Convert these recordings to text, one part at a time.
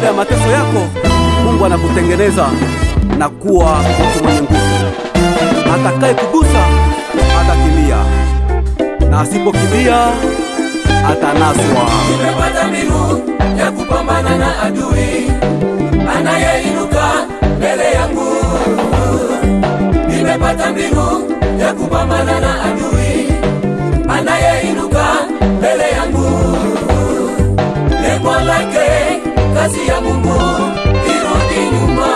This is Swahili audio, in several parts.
baada ya mateso yako Mungu anakutengeneza na kuwa mtu mwenye nguvu. Atakaye kugusa atakimbia, na asipokimbia atanaswa. Nimepata mbinu ya kupambana na adui anayeinuka mbele yangu. Nimepata mbinu ya kupambana na adui anayeinuka mbele yangu. Lengo kazi ya Mungu irudi nyuma.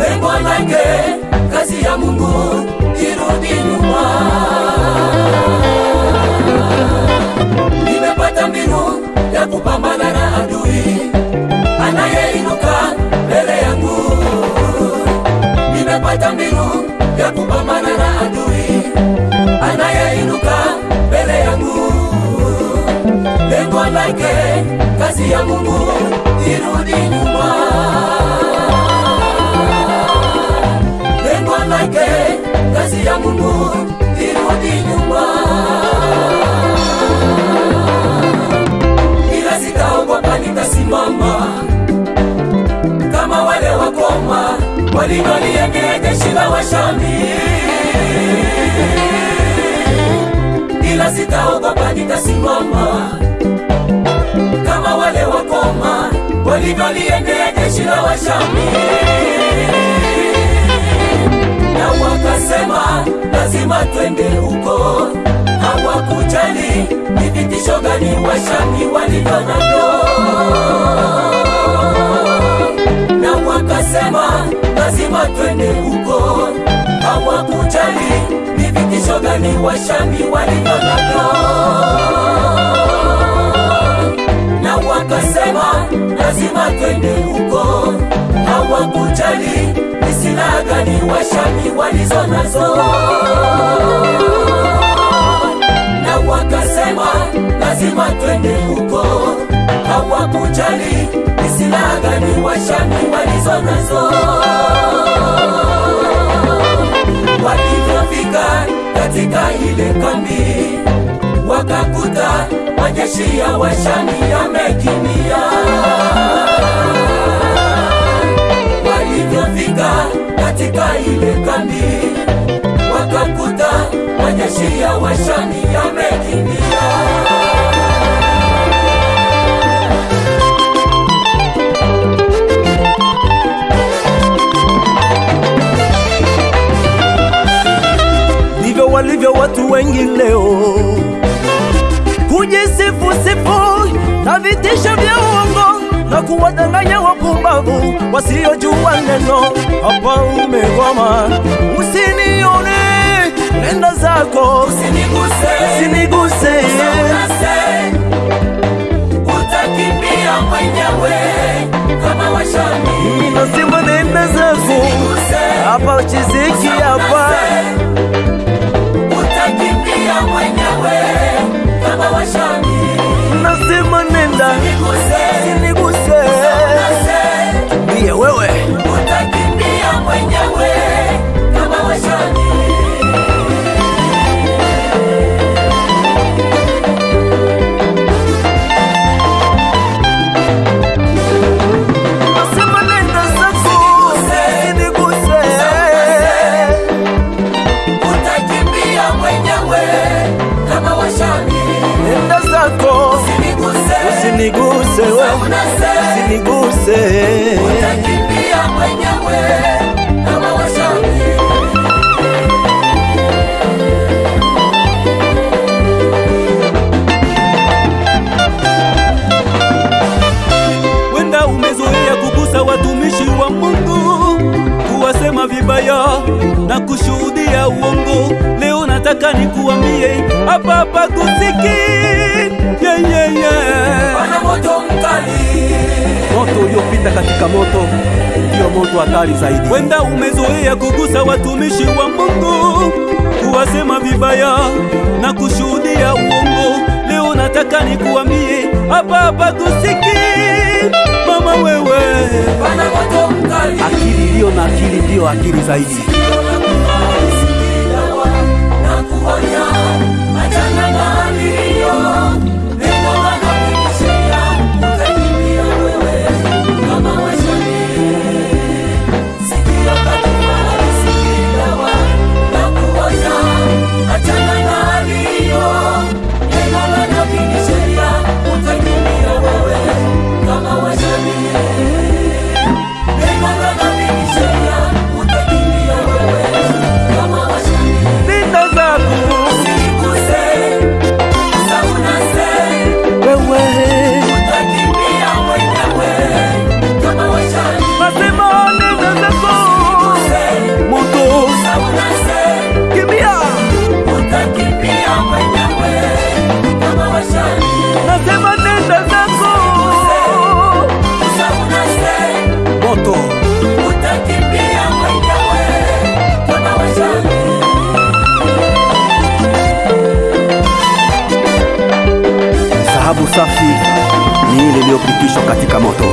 Lengo lake kazi ya Mungu irudi nyuma. Kazi ya Mungu irudi nyuma. Lengo lake kazi ya Mungu irudi nyuma. ila sitaogopa, nitasimama kama wale wakoma walivyoliendea jeshi la Washami. Ila sitaogopa, nitasimama kama walivyoliendea jeshi la Washami. Na wakasema lazima twende huko, hawakujali ni vitisho gani Washami walivyo navyo na wakasema lazima twende huko, hawakujali ni vitisho gani Washami walivyo navyo. Na lazima twende huko, hawakujali ni silaha Washami walizo nazo. Na wakasema lazima twende huko, hawakujali ni Washami walizo nazo. Walivyofika katika ile kambi, wakakuta majeshi ya Washani yamekimbia. Walivyofika katika ile kambi, wakakuta majeshi ya Washani yamekimbia. ndivyo walivyo watu wengi leo, kujisifu sifu. Na vitisho vya uongo. Na kuwadanganya wapumbavu wasiojua neno. Hapa umekwama, usinione, nenda zako, Usiniguse, usiniguse. Utakimbia mwenyewe kama Washami. Nasema nenda zako, hapa uchiziki hapa usiniguse utakimbia mwenyewe kama. Wenda umezoea kugusa watumishi wa Mungu, kuwasema vibaya na kushuhudia uongo. Leo nataka nikuambie hapa hapa kusiki yeah, yeah, yeah. Moto uliopita katika moto ndio moto hatari zaidi. Wenda umezoea kugusa watumishi wa Mungu, kuwasema vibaya na kushuhudia uongo. Leo nataka nikuambie hapa hapa tusiki, mama wewe, pana moto mkali. akili iliyo na akili ndiyo akili zaidi. Safi ni ile iliyopitishwa katika moto.